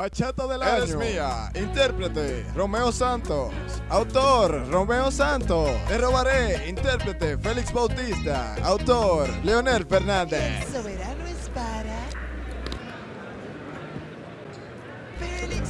Bachata del año. Eres mía. Intérprete, Romeo Santos. Autor, Romeo Santos. Te robaré. Intérprete, Félix Bautista. Autor, Leonel Fernández. El soberano es para Félix